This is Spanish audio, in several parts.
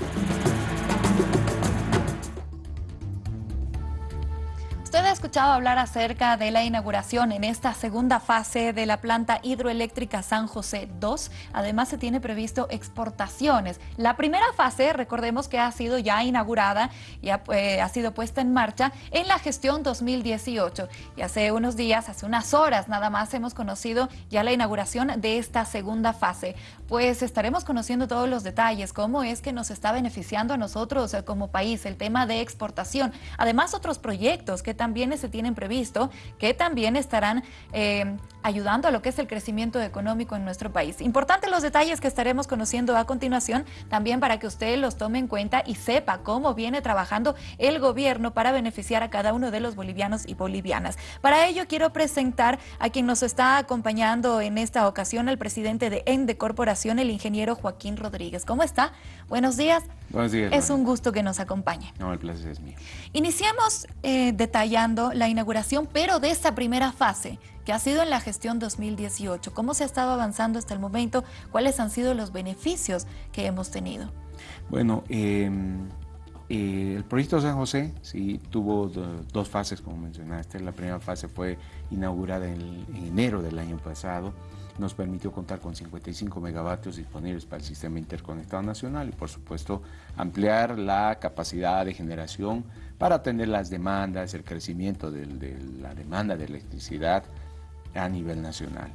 Thank you. Usted ha escuchado hablar acerca de la inauguración en esta segunda fase de la planta hidroeléctrica San José 2. Además, se tiene previsto exportaciones. La primera fase, recordemos que ha sido ya inaugurada y ha, eh, ha sido puesta en marcha en la gestión 2018. Y hace unos días, hace unas horas nada más, hemos conocido ya la inauguración de esta segunda fase. Pues estaremos conociendo todos los detalles, cómo es que nos está beneficiando a nosotros eh, como país el tema de exportación. Además, otros proyectos que también se tienen previsto, que también estarán eh, ayudando a lo que es el crecimiento económico en nuestro país. Importante los detalles que estaremos conociendo a continuación, también para que usted los tome en cuenta y sepa cómo viene trabajando el gobierno para beneficiar a cada uno de los bolivianos y bolivianas. Para ello quiero presentar a quien nos está acompañando en esta ocasión, el presidente de ENDE Corporación, el ingeniero Joaquín Rodríguez. ¿Cómo está? Buenos días. Buenos días. Es un gusto que nos acompañe. No, el placer es mío. Iniciamos eh, detallando la inauguración, pero de esta primera fase, que ha sido en la gestión 2018. ¿Cómo se ha estado avanzando hasta el momento? ¿Cuáles han sido los beneficios que hemos tenido? Bueno, em, eh, el proyecto San José sí tuvo dos fases, como mencionaste. La primera fase fue inaugurada en, en enero del año pasado nos permitió contar con 55 megavatios disponibles para el sistema interconectado nacional y por supuesto ampliar la capacidad de generación para atender las demandas, el crecimiento de, la demanda de electricidad a nivel nacional.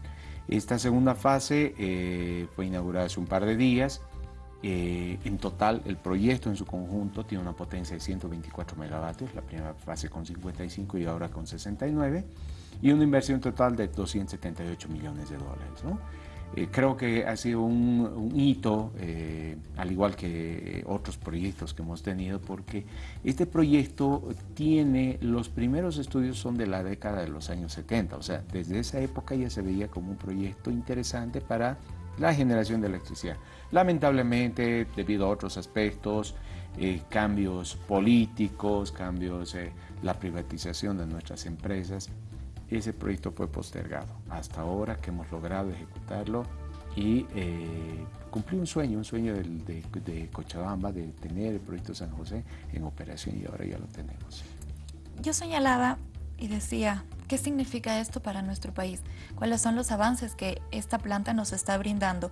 Esta segunda fase eh, fue inaugurada hace un par de días. Eh, en total, el proyecto en su conjunto tiene una potencia de 124 megavatios, la primera fase con 55 y ahora con 69 y una inversión total de 278 millones de dólares. ¿no? Eh, creo que ha sido un, hito, eh, al igual que otros proyectos que hemos tenido, porque este proyecto tiene, los primeros estudios son de la década de los años 70, o sea, desde esa época ya se veía como un proyecto interesante para la generación de electricidad. Lamentablemente, debido a otros aspectos, eh, cambios políticos, cambios, la privatización de nuestras empresas, ese proyecto fue postergado. Hasta ahora que hemos logrado ejecutarlo y eh, cumplir un sueño, un sueño de, Cochabamba de tener el proyecto San José en operación y ahora ya lo tenemos. Yo señalaba y decía, ¿qué significa esto para nuestro país? ¿Cuáles son los avances que esta planta nos está brindando?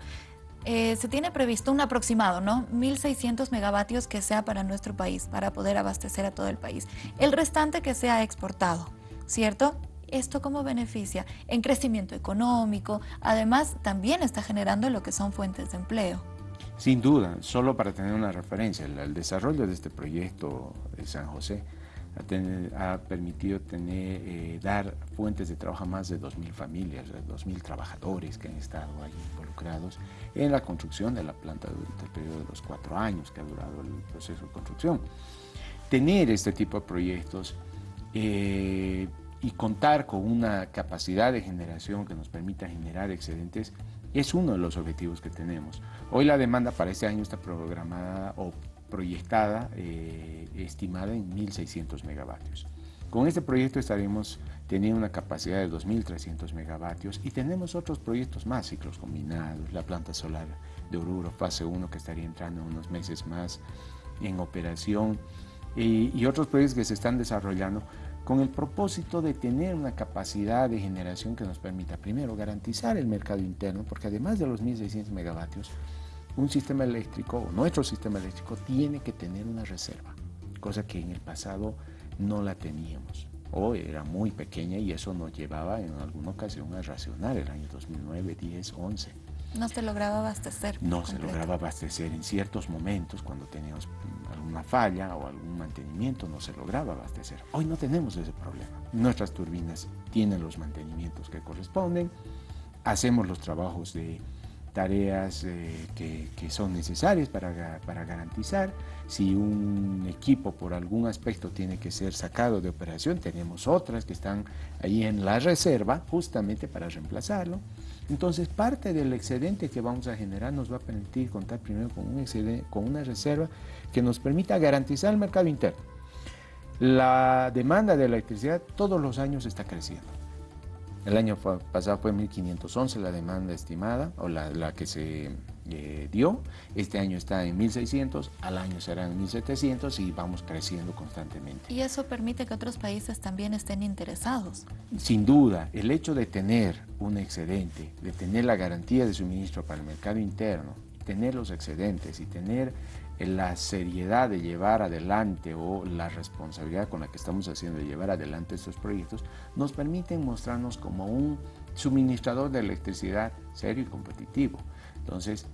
Eh, se tiene previsto un aproximado, ¿no? 1.600 megavatios que sea para nuestro país, para poder abastecer a todo el país. El restante que sea exportado, ¿cierto? ¿Esto cómo beneficia? En crecimiento económico, además también está generando lo que son fuentes de empleo. Sin duda, solo para tener una referencia, el, desarrollo de este proyecto de San José ha, permitido tener, eh, dar fuentes de trabajo a más de 2.000 familias, 2.000 trabajadores que han estado ahí involucrados en la construcción de la planta durante el periodo de los cuatro años que ha durado el proceso de construcción. Tener este tipo de proyectos eh, y contar con una capacidad de generación que nos permita generar excedentes es uno de los objetivos que tenemos. Hoy la demanda para este año está programada o proyectada, eh, estimada en 1.600 megavatios. Con este proyecto estaremos teniendo una capacidad de 2.300 megavatios y tenemos otros proyectos más, ciclos combinados, la planta solar de Oruro, fase 1 que estaría entrando unos meses más en operación y, y otros proyectos que se están desarrollando con el propósito de tener una capacidad de generación que nos permita, primero, garantizar el mercado interno, porque además de los 1.600 megavatios, un sistema eléctrico, nuestro sistema eléctrico, tiene que tener una reserva, cosa que en el pasado no la teníamos, o era muy pequeña y eso nos llevaba en alguna ocasión a racionar el año 2009, 10, 11. No se lograba abastecer. No se lograba abastecer en ciertos momentos cuando teníamos alguna falla o algún mantenimiento, no se lograba abastecer. Hoy no tenemos ese problema. Nuestras turbinas tienen los mantenimientos que corresponden, hacemos los trabajos de tareas eh, que, son necesarias para, para, garantizar. Si un equipo por algún aspecto tiene que ser sacado de operación, tenemos otras que están ahí en la reserva justamente para reemplazarlo. Entonces parte del excedente que vamos a generar nos va a permitir contar primero con, un excedente, con una reserva que nos permita garantizar el mercado interno. La demanda de electricidad todos los años está creciendo. El año pasado fue 1.511 la demanda estimada, o la, que se eh, dio. Este año está en 1.600, al año será en 1.700 y vamos creciendo constantemente. ¿Y eso permite que otros países también estén interesados? Sin duda, el hecho de tener un excedente, de tener la garantía de suministro para el mercado interno, tener los excedentes y tener la seriedad de llevar adelante o la responsabilidad con la que estamos haciendo de llevar adelante estos proyectos, nos permiten mostrarnos como un suministrador de electricidad serio y competitivo. Entonces,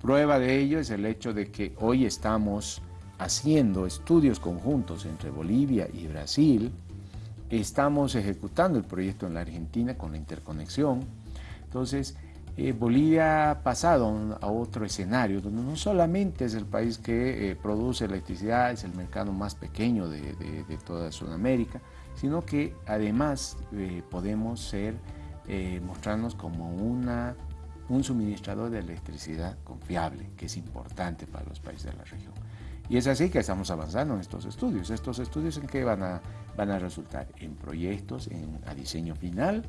prueba de ello es el hecho de que hoy estamos haciendo estudios conjuntos entre Bolivia y Brasil, estamos ejecutando el proyecto en la Argentina con la interconexión, entonces eh, Bolivia ha pasado a otro escenario donde no solamente es el país que eh, produce electricidad, es el mercado más pequeño de, toda Sudamérica, sino que además eh, podemos ser, mostrarnos como una, un suministrador de electricidad confiable, que es importante para los países de la región. Y es así que estamos avanzando en estos estudios. Estos estudios en que van a, van a resultar en proyectos en, a diseño final,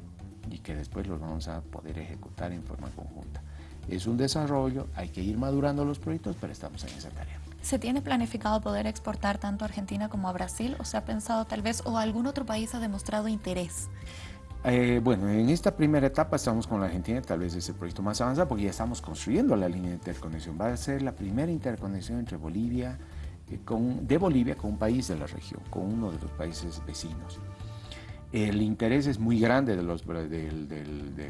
y que después los vamos a poder ejecutar en forma conjunta. Es un desarrollo, hay que ir madurando los proyectos, pero estamos en esa tarea. ¿Se tiene planificado poder exportar tanto a Argentina como a Brasil o se ha pensado tal vez o algún otro país ha demostrado interés? Eh, bueno, en esta primera etapa estamos con la Argentina, tal vez es el proyecto más avanzado porque ya estamos construyendo la línea de interconexión. Va a ser la primera interconexión entre Bolivia, eh, con, de Bolivia con un país de la región, con uno de los países vecinos. El interés es muy grande de, los, de,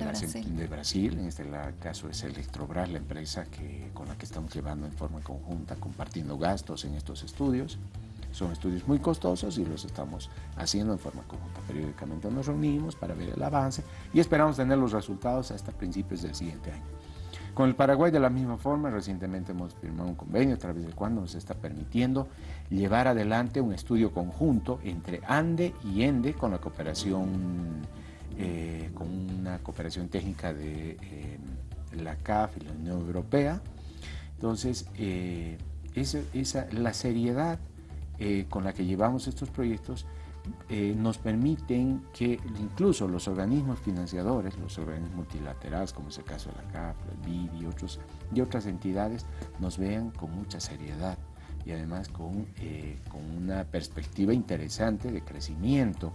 Brasil. en este caso es Electrobras, la empresa que, con la que estamos llevando en forma conjunta, compartiendo gastos en estos estudios. Son estudios muy costosos y los estamos haciendo en forma conjunta. Periódicamente nos reunimos para ver el avance y esperamos tener los resultados hasta principios del siguiente año. Con el Paraguay de la misma forma, recientemente hemos firmado un convenio a través del cual nos está permitiendo llevar adelante un estudio conjunto entre ANDE y ENDE con la cooperación, eh, con una cooperación técnica de eh, la CAF y la Unión Europea. Entonces, eh, esa, la seriedad con la que llevamos estos proyectos eh, nos permiten que incluso los organismos financiadores, los organismos multilaterales, como es el caso de la CAF, el BID y, otros, y otras entidades, nos vean con mucha seriedad y además con, eh, con una perspectiva interesante de crecimiento.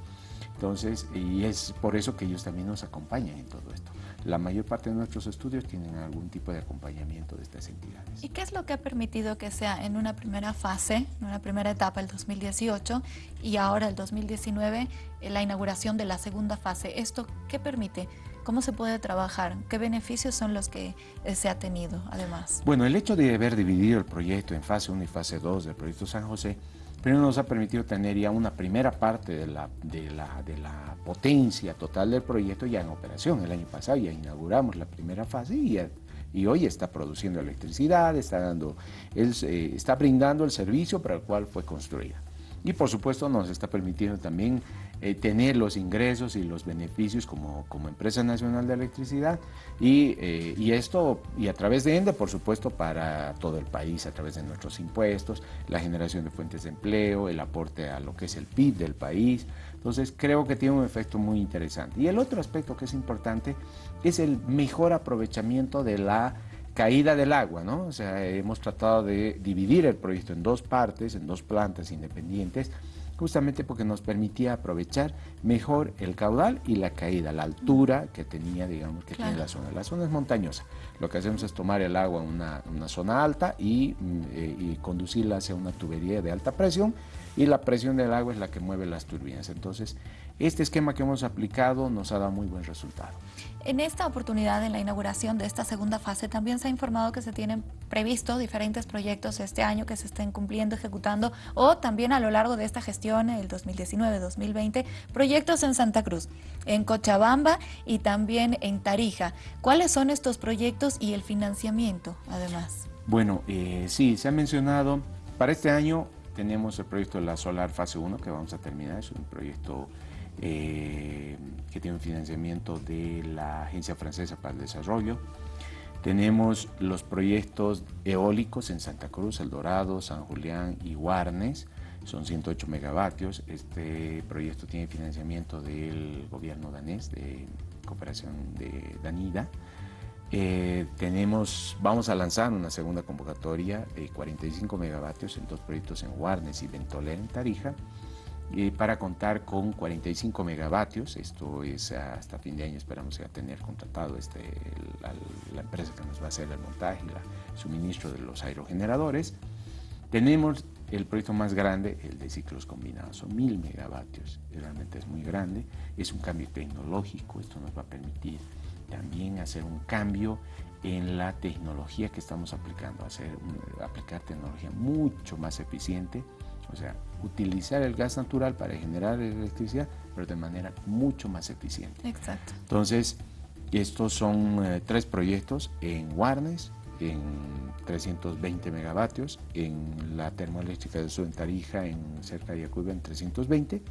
Entonces, y es por eso que ellos también nos acompañan en todo esto. La mayor parte de nuestros estudios tienen algún tipo de acompañamiento de estas entidades. ¿Y qué es lo que ha permitido que sea en una primera fase, en una primera etapa, el 2018, y ahora el 2019, la inauguración de la segunda fase? ¿Esto qué permite? ¿Cómo se puede trabajar? ¿Qué beneficios son los que eh, se ha tenido además? Bueno, el hecho de haber dividido el proyecto en fase 1 y fase 2 del proyecto San José Primero nos ha permitido tener ya una primera parte de la, de la, de la potencia total del proyecto ya en operación. El año pasado ya inauguramos la primera fase y, y hoy está produciendo electricidad, está, dando, él, eh, está brindando el servicio para el cual fue construida. Y por supuesto nos está permitiendo también eh, tener los ingresos y los beneficios como, como empresa nacional de electricidad y, eh, y, esto, y a través de ENDE, por supuesto, para todo el país, a través de nuestros impuestos, la generación de fuentes de empleo, el aporte a lo que es el PIB del país. Entonces creo que tiene un efecto muy interesante. Y el otro aspecto que es importante es el mejor aprovechamiento de la caída del agua, ¿no? O sea, hemos tratado de dividir el proyecto en dos partes, en dos plantas independientes, justamente porque nos permitía aprovechar mejor el caudal y la caída, la altura que tenía, digamos, que tiene la zona. La zona es montañosa. Lo que hacemos es tomar el agua en una, zona alta y, mm, eh, y, conducirla hacia una tubería de alta presión y la presión del agua es la que mueve las turbinas. Entonces, este esquema que hemos aplicado nos ha dado muy buen resultado. En esta oportunidad, en la inauguración de esta segunda fase, también se ha informado que se tienen previsto diferentes proyectos este año que se estén cumpliendo, ejecutando, o también a lo largo de esta gestión, el 2019-2020, proyectos en Santa Cruz, en Cochabamba y también en Tarija. ¿Cuáles son estos proyectos y el financiamiento, además? Bueno, eh, sí, se ha mencionado, para este año tenemos el proyecto de la Solar Fase 1 que vamos a terminar, es un proyecto eh, que tiene un financiamiento de la Agencia Francesa para el Desarrollo. Tenemos los proyectos eólicos en Santa Cruz, El Dorado, San Julián y Guarnes, son 108 megavatios. Este proyecto tiene financiamiento del gobierno danés, de cooperación de Danida. Eh, tenemos, vamos a lanzar una segunda convocatoria de 45 megavatios en dos proyectos en Warnes y Ventolera en Tarija, eh, para contar con 45 megavatios, esto es hasta fin de año esperamos ya tener contratado este, la, la, empresa que nos va a hacer el montaje y el suministro de los aerogeneradores. Tenemos el proyecto más grande, el de ciclos combinados, son mil megavatios, realmente es muy grande, es un cambio tecnológico, esto nos va a permitir también hacer un cambio en la tecnología que estamos aplicando, hacer, aplicar tecnología mucho más eficiente, o sea, utilizar el gas natural para generar electricidad, pero de manera mucho más eficiente. Exacto. Entonces, estos son eh, tres proyectos en Warnes, en 320 megavatios, en la termoeléctrica de Sur en Tarija, en cerca de Yacuiba, en 320,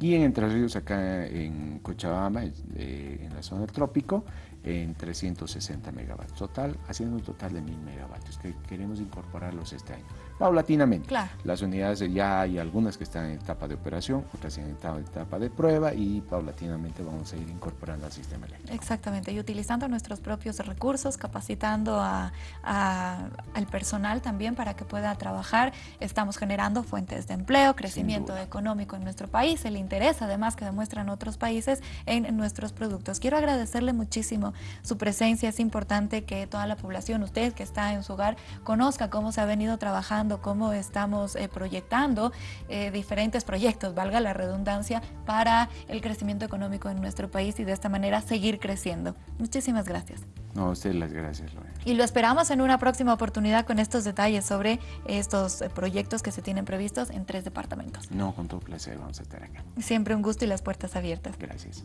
y en Entre Ríos, acá en Cochabamba, eh, en la zona del trópico, en 360 megavatios. Total, haciendo un total de 1000 megavatios, que queremos incorporarlos este año. Paulatinamente. Claro. Las unidades ya hay algunas que están en etapa de operación, otras en etapa de prueba y paulatinamente vamos a ir incorporando al sistema eléctrico. Exactamente, y utilizando nuestros propios recursos, capacitando a, a, al personal también para que pueda trabajar. Estamos generando fuentes de empleo, crecimiento económico en nuestro país, el interés además que demuestran otros países en nuestros productos. Quiero agradecerle muchísimo su presencia, es importante que toda la población, usted que está en su hogar, conozca cómo se ha venido trabajando, cómo estamos eh, proyectando eh, diferentes proyectos, valga la redundancia, para el crecimiento económico en nuestro país y de esta manera seguir creciendo. Muchísimas gracias. No, a usted las gracias, Lorena. Y lo esperamos en una próxima oportunidad con estos detalles sobre estos eh, proyectos que se tienen previstos en tres departamentos. No, con todo placer, vamos a estar acá. Siempre un gusto y las puertas abiertas. Gracias.